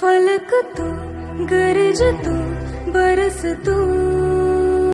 फलक गरज तू बरस तू.